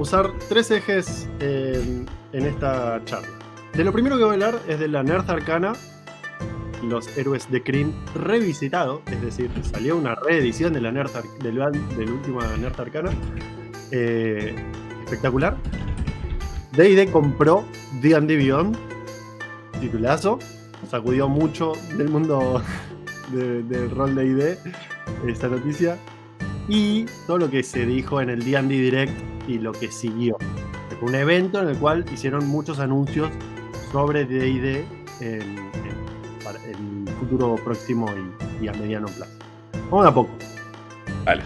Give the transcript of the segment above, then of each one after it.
usar tres ejes en, esta charla. De lo primero que voy a hablar es de la Nerd Arcana, los héroes de Kryn revisitado, es decir, salió una reedición de la Nerd Ar- del, del último Nerd Arcana. eh, espectacular. D&D compró D&D Beyond, titulazo, sacudió mucho del mundo de- del rol de D&D esta noticia y todo lo que se dijo en el D&D Direct y lo que siguió. Fue un evento en el cual hicieron muchos anuncios sobre D&D en, en- el futuro próximo y, y a mediano plazo. Vamos a poco. Vale.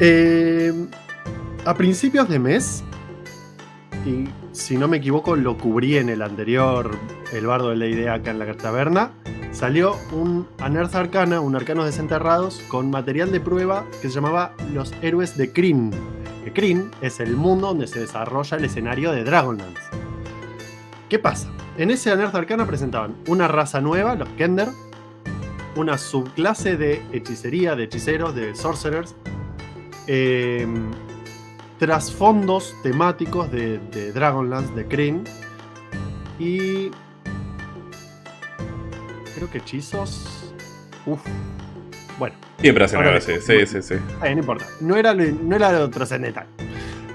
Eh, a principios de mes, y si no me equivoco lo cubrí en el anterior, el bardo de la idea acá en la taberna, salió un Anerth Arcana, un Arcanos Desenterrados, con material de prueba que se llamaba Los Héroes de Kryn. Kryn es el mundo donde se desarrolla el escenario de Dragonlance. ¿Qué pasa? En ese Anerth Arcana presentaban una raza nueva, los Kender, una subclase de hechicería, de hechiceros, de sorcerers, eh, trasfondos temáticos de, de Dragonlance, de Kryn, y creo que hechizos. Uf. Bueno, Siempre hacen Ahora que- Sí, sí, sí. eh, no importa. No era lo, no era lo trascendental.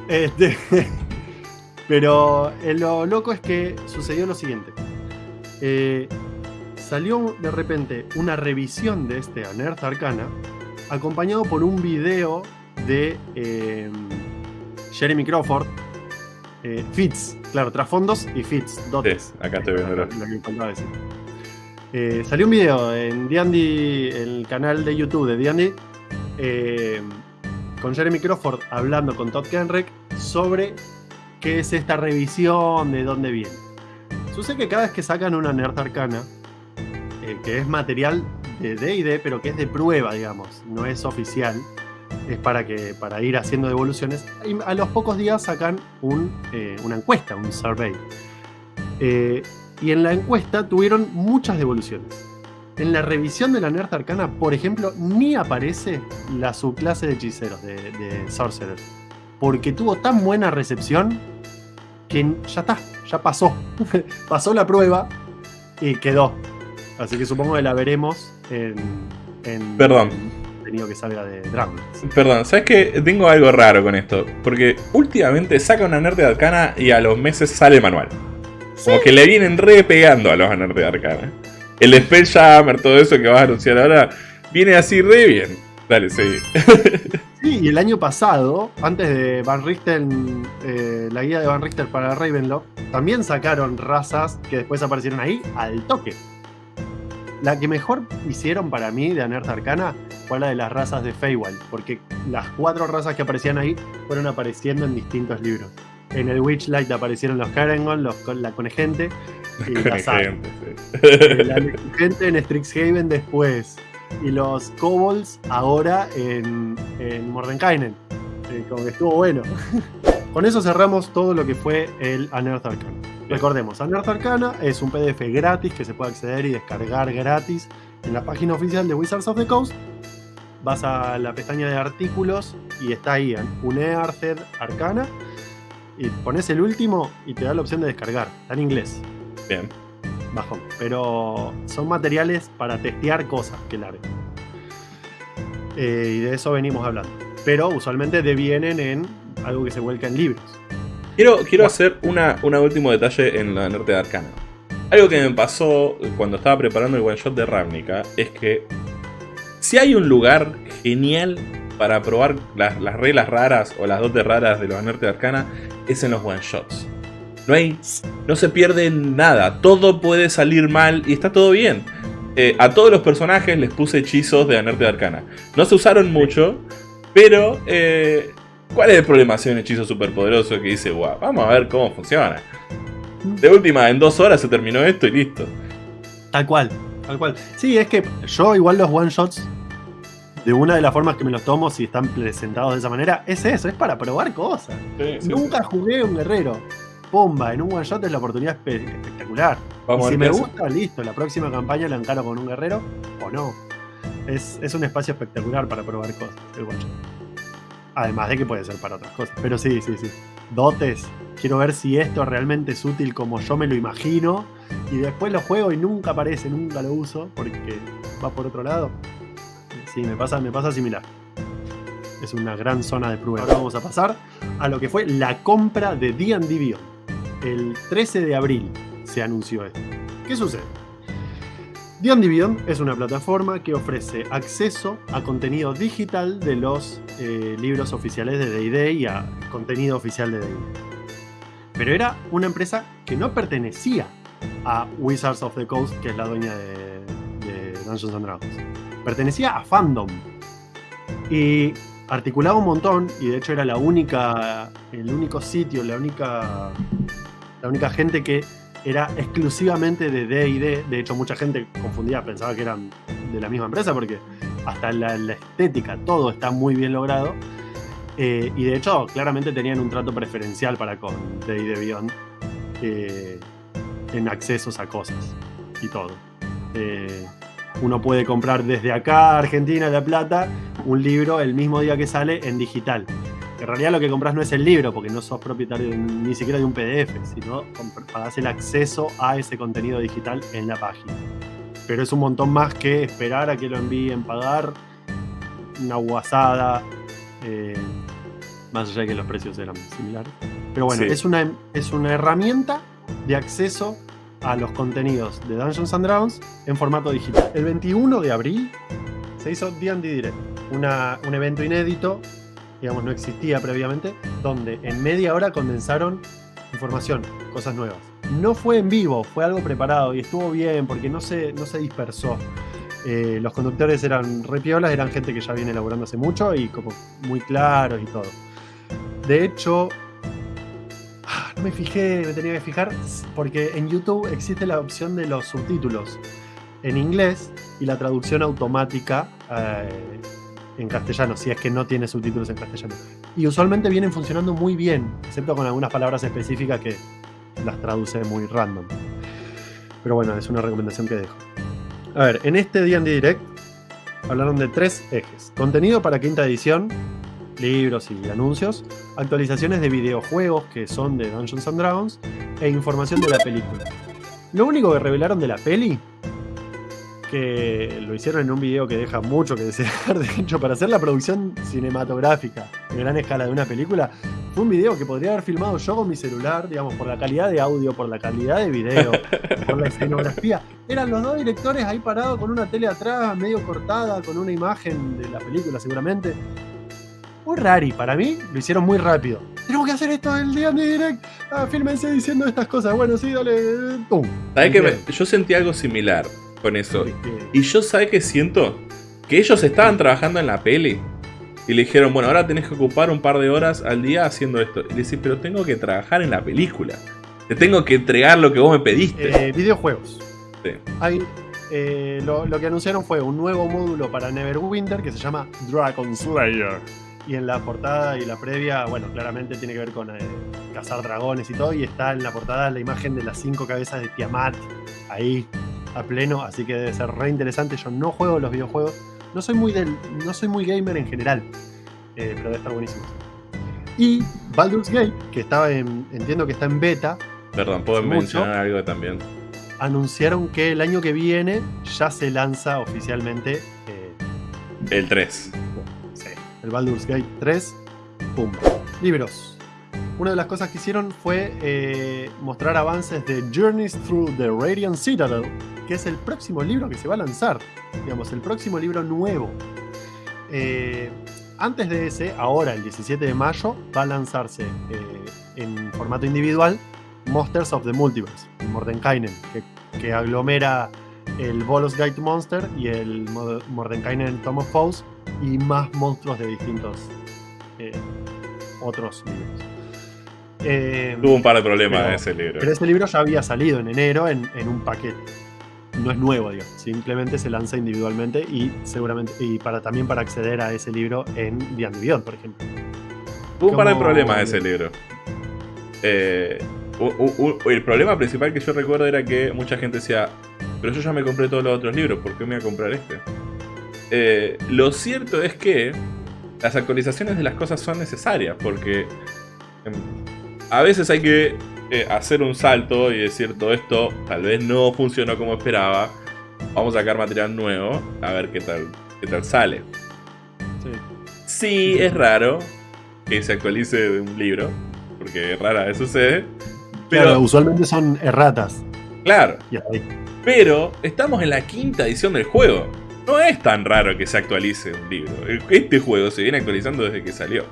Este, pero eh, lo loco es que sucedió lo siguiente. Eh, salió de repente una revisión de este Anerth Arcana acompañado por un video de eh, Jeremy Crawford. eh, Fits, claro, trasfondos y Fits. dotes. Sí, acá estoy viendo. Lo que faltaba decir. Eh, salió un video en el canal de YouTube de D&D, eh, con Jeremy Crawford hablando con Todd Kenreck sobre qué es esta revisión, de dónde viene. Sucede que cada vez que sacan una Nerd Arcana, eh, que es material de D&D, pero que es de prueba, digamos, no es oficial, es para, que, para ir haciendo devoluciones, a los pocos días sacan eh, una encuesta, un survey. Y en la encuesta tuvieron muchas devoluciones. En la revisión de la Nerd Arcana, por ejemplo, ni aparece la subclase de hechiceros, de, de Sorcerer. Porque tuvo tan buena recepción que ya está, ya pasó. pasó la prueba y quedó. Así que supongo que la veremos en. en Perdón. en contenido que salga de Dragon. Perdón, ¿sabes qué? Tengo algo raro con esto. Porque últimamente saca una nerd de arcana y a los meses sale el manual. Como que le vienen re pegando a los de arcana. El Spelljammer, todo eso que vas a anunciar ahora, viene así re bien. Dale, sí. Sí, y el año pasado, antes de Van Richten, eh, la guía de Van Richter para Ravenloft, también sacaron razas que después aparecieron ahí al toque. La que mejor hicieron para mí de Anerth Arcana fue la de las razas de Feywild, porque las cuatro razas que aparecían ahí fueron apareciendo en distintos libros. En el Witchlight aparecieron los Harengon, los, la Conegente y la Saga. Gente, sí. La gente en Strixhaven después. Y los kobolds ahora en, en Mordenkainen. Eh, como que estuvo bueno. Con eso cerramos todo lo que fue el Anerth Arcana. Recordemos, Anerth Arcana es un PDF gratis que se puede acceder y descargar gratis en la página oficial de Wizards of the Coast. Vas a la pestaña de artículos y está ahí, Unearthed Arcana. Y pones el último y te da la opción de descargar. Está en inglés Bien. bajón. Pero son materiales para testear cosas que larguen. Eh, y de eso venimos hablando. Pero usualmente devienen en algo que se vuelca en libros. Quiero, quiero hacer una, una último detalle en la nerd de arcana. Algo que me pasó cuando estaba preparando el one shot de Ravnica es que si hay un lugar genial para probar las, las reglas raras o las dotes raras de los Nerd de Arcana es en los one shots. No hay. No se pierde nada. Todo puede salir mal y está todo bien. Eh, a todos los personajes les puse hechizos de Anerte de Arcana. No se usaron mucho, pero. eh, ¿Cuál es el problema hacer un hechizo superpoderoso que dice, guau, vamos a ver cómo funciona? De última, en dos horas se terminó esto y listo. Tal cual, tal cual. Sí, es que yo igual los one shots, de una de las formas que me los tomo, si están presentados de esa manera, es eso, es para probar cosas. Nunca jugué un guerrero. Pomba, en un one shot es la oportunidad espe- espectacular. Vamos Y si me gusta, listo, la próxima campaña la encaro con un guerrero o no. Es, es un espacio espectacular para probar cosas, el one shot. Además de que puede ser para otras cosas. Pero sí, sí, sí. Dotes. Quiero ver si esto realmente es útil como yo me lo imagino. Y después lo juego y nunca aparece, nunca lo uso porque va por otro lado. Sí, me pasa, me pasa similar. Es una gran zona de prueba. Ahora vamos a pasar a lo que fue la compra de D&D. El 13 de abril se anunció esto. ¿Qué sucede? D&D es una plataforma que ofrece acceso a contenido digital de los eh, libros oficiales de D&D y a contenido oficial de D&D. Pero era una empresa que no pertenecía a Wizards of the Coast, que es la dueña de, de Dungeons and Dragons. Pertenecía a Fandom. Y articulaba un montón, y de hecho era la única, el único sitio, la única, la única gente que era exclusivamente de D&D. De hecho, mucha gente confundía, pensaba que eran de la misma empresa, porque hasta la, la estética, todo está muy bien logrado. Eh, y de hecho, claramente tenían un trato preferencial para con D&D Beyond eh, en accesos a cosas y todo. Eh, uno puede comprar desde acá, Argentina, La Plata, un libro el mismo día que sale en digital. En realidad lo que compras no es el libro, porque no sos propietario de- ni siquiera de un PDF, sino pagás el acceso a ese contenido digital en la página. Pero es un montón más que esperar a que lo envíen, pagar una guasada, eh, más allá de que los precios eran similares. Pero bueno, Sí. es, una, es una herramienta de acceso a los contenidos de Dungeons and Dragons en formato digital. El 21 de abril se hizo D&D Direct, una- un evento inédito, digamos, no existía previamente, donde en media hora condensaron información, cosas nuevas. No fue en vivo, fue algo preparado y estuvo bien porque no se, no se dispersó. Eh, los conductores eran re piolas, eran gente que ya viene elaborando hace mucho y como muy claros y todo. De hecho, me fijé, me tenía que fijar, porque en YouTube existe la opción de los subtítulos en inglés y la traducción automática eh, en castellano, si es que no tiene subtítulos en castellano. Y usualmente vienen funcionando muy bien, excepto con algunas palabras específicas que las traduce muy random. Pero bueno, es una recomendación que dejo. A ver, en este D&D Direct hablaron de tres ejes. Contenido para quinta edición, libros y anuncios, actualizaciones de videojuegos que son de Dungeons and Dragons e información de la película. Lo único que revelaron de la peli, que lo hicieron en un video que deja mucho que desear, de hecho, para hacer la producción cinematográfica de gran escala de una película, fue un video que podría haber filmado yo con mi celular, digamos, por la calidad de audio, por la calidad de video, por la escenografía. Eran los dos directores ahí parados con una tele atrás, medio cortada, con una imagen de la película seguramente. Muy rari, para mí lo hicieron muy rápido. Tenemos que hacer esto el día de direct. Ah, fírmense diciendo estas cosas. Bueno, sí, dale. ¡Pum! ¿Sabes que me- Bien. yo sentí algo similar con eso? Y yo, ¿sabes qué siento? Que ellos estaban trabajando en la peli. Y le dijeron, bueno, ahora tenés que ocupar un par de horas al día haciendo esto. Y le decís, pero tengo que trabajar en la película. Te tengo que entregar lo que vos me pediste. Eh, videojuegos. Sí. Hay, eh, lo, lo que anunciaron fue un nuevo módulo para Neverwinter que se llama Dragon Slayer. Y en la portada y la previa, bueno, claramente tiene que ver con eh, cazar dragones y todo. Y está en la portada la imagen de las cinco cabezas de Tiamat ahí a pleno. Así que debe ser re interesante. Yo no juego los videojuegos. No soy muy, del, no soy muy gamer en general. eh, pero debe estar buenísimo. Y Baldur's Gate, que estaba en, entiendo que está en beta, Perdón, puedo mucho. mencionar algo también. anunciaron que el año que viene ya se lanza oficialmente eh, El 3. El Baldur's Gate 3. Pum. Libros. Una de las cosas que hicieron fue eh, mostrar avances de Journeys Through the Radiant Citadel, que es el próximo libro que se va a lanzar. Digamos, el próximo libro nuevo. Eh, antes de ese, ahora el 17 de mayo, va a lanzarse eh, en formato individual Monsters of the Multiverse, el Mordenkainen, que, que aglomera el Bolos to Monster y el Mo- Mordenkainen Tom of Foes y más monstruos de distintos eh, otros libros. Eh, Tuvo un par de problemas Pero- ese libro. pero ese libro ya había salido en enero en, en un paquete. No es nuevo, digamos. Simplemente se lanza individualmente y seguramente y para también para acceder a ese libro en D&D Beyond, por ejemplo. Tuvo un par de problemas ese libro. Eh, u- u- u- el problema principal que yo recuerdo era que mucha gente decía, pero yo ya me compré todos los otros libros, ¿por qué me voy a comprar este? Eh, lo cierto es que las actualizaciones de las cosas son necesarias, porque em, a veces hay que eh, hacer un salto y decir todo esto tal vez no funcionó como esperaba, vamos a sacar material nuevo, a ver qué tal, qué tal sale. Sí. sí, es raro que se actualice un libro, porque rara vez sucede. Pero usualmente son erratas. Claro. Pero estamos en la quinta edición del juego. No es tan raro que se actualice un libro. Este juego se viene actualizando desde que salió.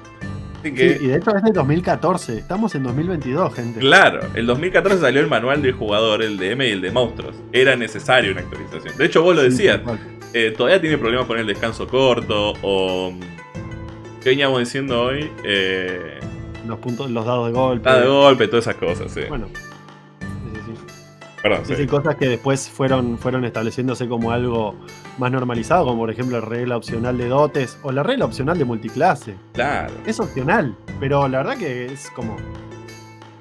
y de hecho es de 2014. Estamos en 2022, gente. Claro, el 2014 salió el manual del jugador, el de M y el de monstruos. Era necesario una actualización. De hecho, vos lo decías. Eh, todavía tiene problemas con el descanso corto o... ¿Qué veníamos diciendo hoy? Eh, los puntos, los dados de golpe. Dados de golpe, todas esas cosas, sí. Bueno. Perdón, sí. cosas que después fueron, fueron estableciéndose como algo más normalizado, como por ejemplo la regla opcional de dotes o la regla opcional de multiclase. Claro. Es opcional, pero la verdad que es como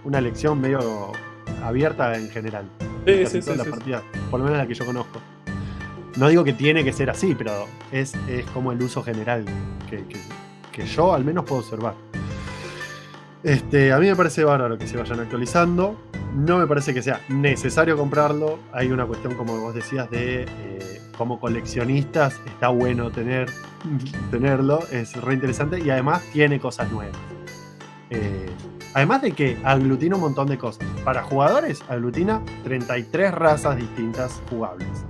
una lección medio abierta en general. Sí, sí, sí, por lo menos la que yo conozco. No digo que tiene que ser así, pero es, como el uso general que, que yo al menos puedo observar. Este, a mí me parece bárbaro que se vayan actualizando. No me parece que sea necesario comprarlo. Hay una cuestión, como vos decías, de eh, como coleccionistas está bueno tener, tenerlo. Es re interesante y además tiene cosas nuevas. Eh, además de que aglutina un montón de cosas. Para jugadores, aglutina 33 razas distintas jugables.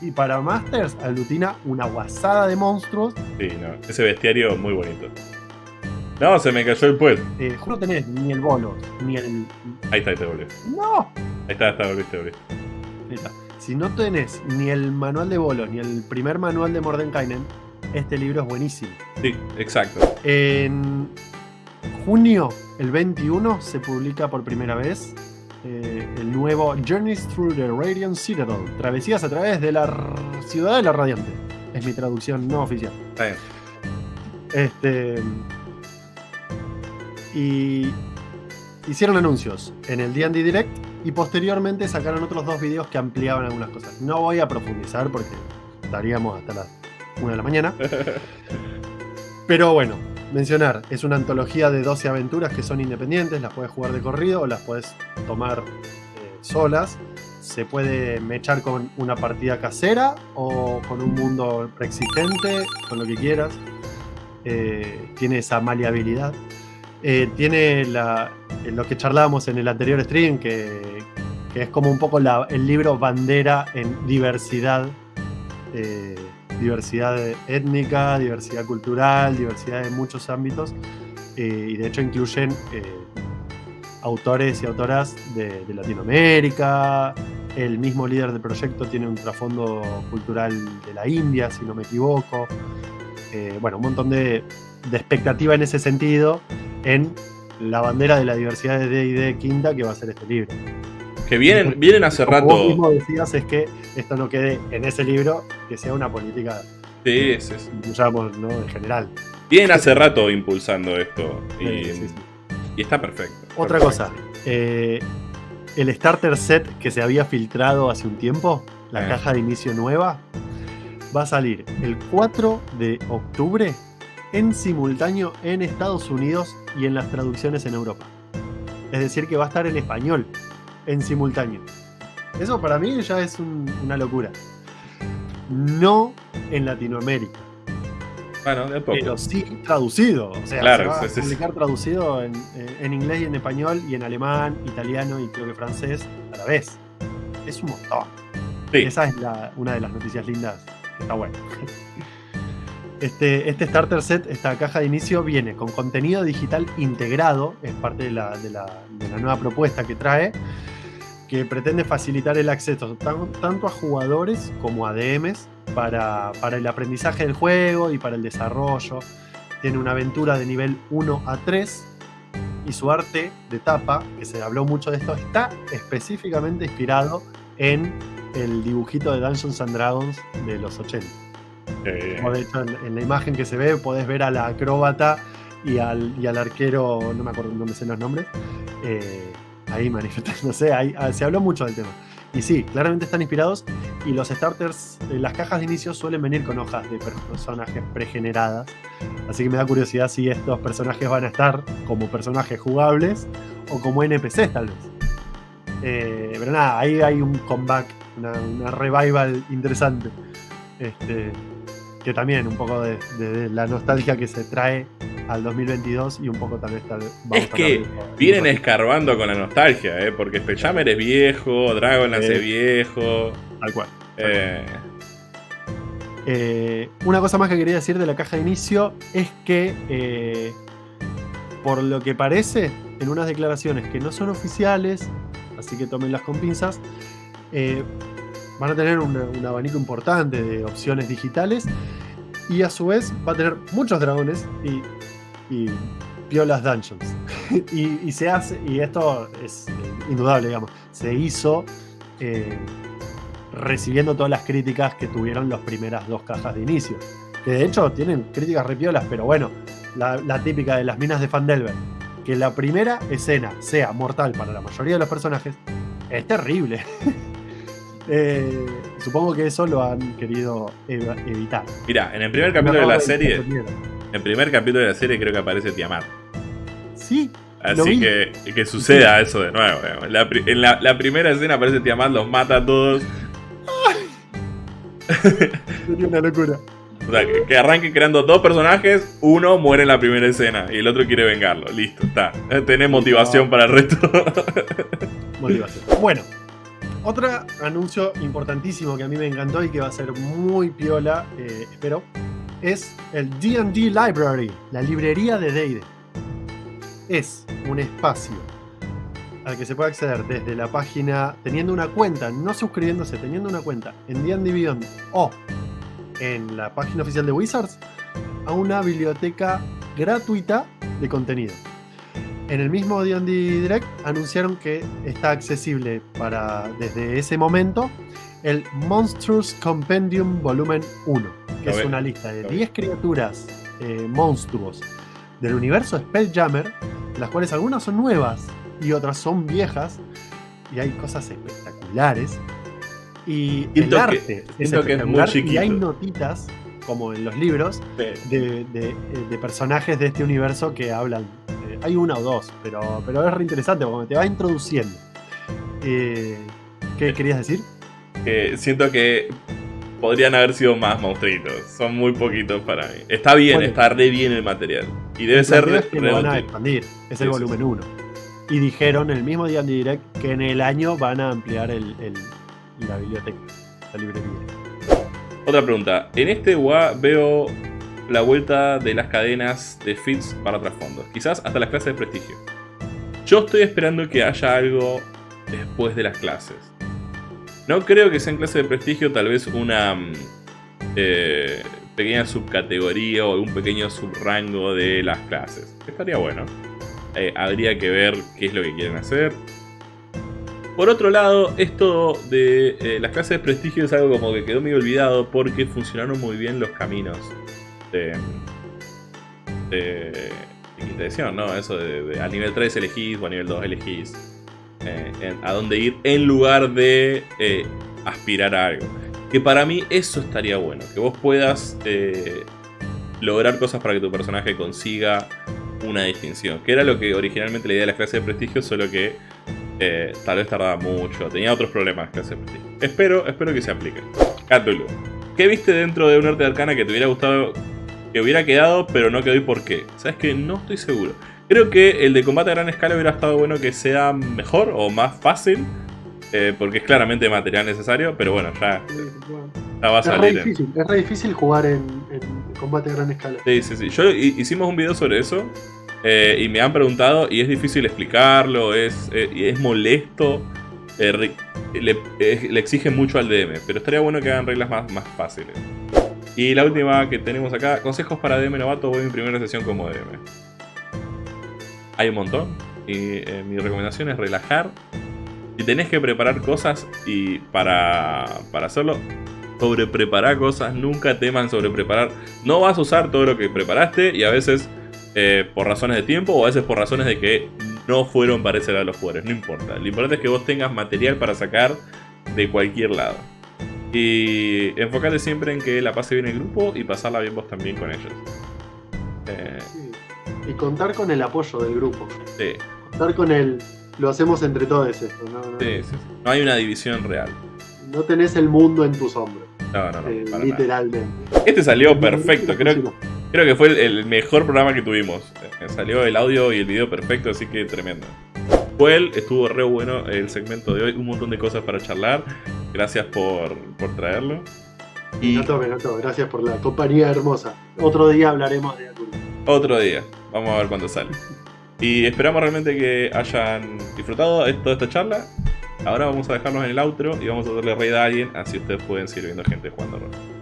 Y para Masters, aglutina una guasada de monstruos. Sí, no, ese bestiario muy bonito. No, se me cayó el puesto. Eh, no tenés ni el bolo, ni el. Ahí está, ahí te volvió. ¡No! Ahí está, está, volviste, volviste. Ahí está. Si no tenés ni el manual de bolos, ni el primer manual de Mordenkainen, este libro es buenísimo. Sí, exacto. En junio, el 21, se publica por primera vez eh, el nuevo Journeys Through the Radiant Citadel. Travesías a través de la ciudad de la Radiante. Es mi traducción no oficial. Está bien. Este y hicieron anuncios en el D&D Direct y posteriormente sacaron otros dos videos que ampliaban algunas cosas. No voy a profundizar porque estaríamos hasta las 1 de la mañana. Pero bueno, mencionar, es una antología de 12 aventuras que son independientes, las puedes jugar de corrido o las puedes tomar eh, solas. Se puede mechar con una partida casera o con un mundo preexistente, con lo que quieras. Eh, tiene esa maleabilidad. Eh, tiene lo que charlábamos en el anterior stream, que, es como un poco el libro bandera en diversidad, eh, diversidad étnica, diversidad cultural, diversidad en muchos ámbitos, eh, y de hecho incluyen autores y autoras de, Latinoamérica, el mismo líder del proyecto tiene un trasfondo cultural de la India, si no me equivoco, bueno, un montón de, de expectativa en ese sentido en la bandera de la diversidad de D&D quinta que va a ser este libro. Que vienen, vienen hace rato... Vos mismo decías es que esto no quede en ese libro, que sea una política... Sí, sí, sí. ¿no? En general. Vienen hace rato impulsando esto y, está perfecto. Otra cosa, eh, el starter set que se había filtrado hace un tiempo, la ah. caja de inicio nueva, va a salir el 4 de octubre en simultáneo en Estados Unidos y en las traducciones en Europa. Es decir, que va a estar en español en simultáneo. Eso para mí ya es una locura. No en Latinoamérica. Bueno, de poco. Pero sí traducido. O sea, se va a publicar traducido en, en, inglés y en español y en alemán, italiano y creo que francés a la vez. Es un montón. Esa es una de las noticias lindas que está bueno. Este, este, starter set, esta caja de inicio, viene con contenido digital integrado, es parte de la, nueva propuesta que trae, que pretende facilitar el acceso tanto a jugadores como a DMs para, el aprendizaje del juego y para el desarrollo. Tiene una aventura de nivel 1 a 3 y su arte de tapa, que se habló mucho de esto, está específicamente inspirado en el dibujito de Dungeons and Dragons de los 80. Eh, de hecho, en, la imagen que se ve podés ver a la acróbata y al, y al arquero, no me acuerdo, no me sé los nombres, eh, ahí manifestándose, ahí, ah, se habló mucho del tema. Y sí, claramente están inspirados y los starters, eh, las cajas de inicio suelen venir con hojas de personajes pregeneradas. Así que me da curiosidad si estos personajes van a estar como personajes jugables o como NPCs tal vez. Eh, pero nada, ahí hay un comeback, una, una revival interesante. Este, que también un poco de, de la nostalgia que se trae al 2022 y un poco tal vez tal vez Es que vienen escarbando con la nostalgia, ¿eh? porque Spelljammer es viejo, Dragonlance es viejo. Tal cual. Eh, Eh, una cosa más que quería decir de la caja de inicio es que, eh, por lo que parece, en unas declaraciones que no son oficiales, así que tómenlas con pinzas, eh, van a tener un, abanico importante de opciones digitales y a su vez va a tener muchos dragones y, y piolas dungeons. y, se hace, y esto es indudable, digamos, se hizo eh, recibiendo todas las críticas que tuvieron las primeras dos cajas de inicio. Que de hecho tienen críticas repiolas, pero bueno, la, la típica de las minas de Fandelver. Que la primera escena sea mortal para la mayoría de los personajes es terrible. Eh, supongo que eso lo han querido ev- evitar. Mira, en el primer capítulo de la serie, en el primer capítulo de la serie creo que aparece Tiamat. Sí, Así que, que suceda eso de nuevo. La en la, la primera escena aparece Tiamat, los mata a todos. sería una locura. O sea, que, que arranquen creando dos personajes, uno muere en la primera escena y el otro quiere vengarlo. Listo, está. Tenés motivación para el resto. Motivación. Bueno, otro anuncio importantísimo que a mí me encantó y que va a ser muy piola, eh, espero, es el DD Library, la librería de D&D. Es un espacio al que se puede acceder desde la página, teniendo una cuenta, no suscribiéndose, teniendo una cuenta en D&D Beyond o en la página oficial de Wizards, a una biblioteca gratuita de contenido. En el mismo D&D Direct anunciaron que está accesible para desde ese momento el Monstrous Compendium Volumen 1, que Lo es una lista de lo ve. 10 criaturas eh, monstruos del universo Spelljammer, las cuales algunas son nuevas y otras son viejas, y hay cosas espectaculares. Y Siento el que- arte siento que es muy y hay notitas, como en los libros, de, de- de personajes de este universo que hablan. Hay una o dos, pero, pero es re interesante porque te va introduciendo. Eh, ¿Qué querías decir? Que siento que podrían haber sido más monstruitos. Son muy poquitos para mí. Está bien, Bueno. está re bien el material. Y debe ser re, es que re van a expandir. Es Sí, el volumen 1. Y dijeron el mismo día en Direct que en el año van a ampliar el, el- la biblioteca, la librería. Otra pregunta. En este WA veo la vuelta de las cadenas de feeds para trasfondos. Quizás hasta las clases de prestigio. Yo estoy esperando que haya algo después de las clases. No creo que sea en clase de prestigio, tal vez una mm, eh, pequeña subcategoría o un pequeño subrango de las clases. Estaría bueno. Eh, habría que ver qué es lo que quieren hacer. Por otro lado, esto de eh, las clases de prestigio es algo como que quedó medio olvidado porque funcionaron muy bien los caminos de, de, de quinta ¿no? Eso de, de nivel 3 elegís o a nivel 2 elegís eh, en- a dónde ir en lugar de eh, aspirar a algo. Que para mí eso estaría bueno, que vos puedas eh, lograr cosas para que tu personaje consiga una distinción. Que era lo que originalmente la idea de las clases de prestigio, solo que eh, tal vez tardaba mucho. Tenía otros problemas las clases de prestigio. Espero, espero que se apliquen. Cthulhu. ¿Qué viste dentro de un arte de arcana que te hubiera gustado que hubiera quedado, pero no quedó y por qué? ¿Sabes que No estoy seguro. Creo que el de combate a gran escala hubiera estado bueno que sea mejor o más fácil. eh, porque es claramente material necesario, pero bueno, ya, ya va a Es re salir. en- es re difícil jugar en, en combate a gran escala. Sí, sí, sí. Yo hi- hicimos un video sobre eso eh, y me han preguntado y es difícil explicarlo, es, eh, es molesto, eh, le, le exige mucho al DM, pero estaría bueno que hagan reglas más, más fáciles. Y la última que tenemos acá, consejos para DM novato, voy a mi primera sesión como DM. Hay un montón y eh, mi recomendación es relajar. Si tenés que preparar cosas y para, para hacerlo, sobre preparar cosas, nunca teman sobre preparar. No vas a usar todo lo que preparaste y a veces eh, por razones de tiempo o a veces por razones de que no fueron para ese lado los jugadores, no importa. Lo importante es que vos tengas material para sacar de cualquier lado. Y enfócate siempre en que la pase bien el grupo y pasarla bien vos también con ellos. Eh, Sí. Y contar con el apoyo del grupo. sí, Contar con el. Lo hacemos entre todos esto. No, no, sí, sí. No hay una división real. no tenés el mundo en tus hombros. No, no, no. eh, para nada. literalmente. Este salió perfecto. Creo, creo que fue el, mejor programa que tuvimos. Eh, Salió el audio y el video perfecto, así que tremendo. Fue él, estuvo re bueno el segmento de hoy. Un montón de cosas para charlar. Gracias por, por traerlo. Y encantó, me encantó. Gracias por la compañía hermosa. Otro día hablaremos de Aturus. otro día. Vamos a ver cuándo sale. Y esperamos realmente que hayan disfrutado de toda esta charla. Ahora vamos a dejarnos en el outro y vamos a darle raid a alguien, así ustedes pueden seguir viendo gente jugando rol.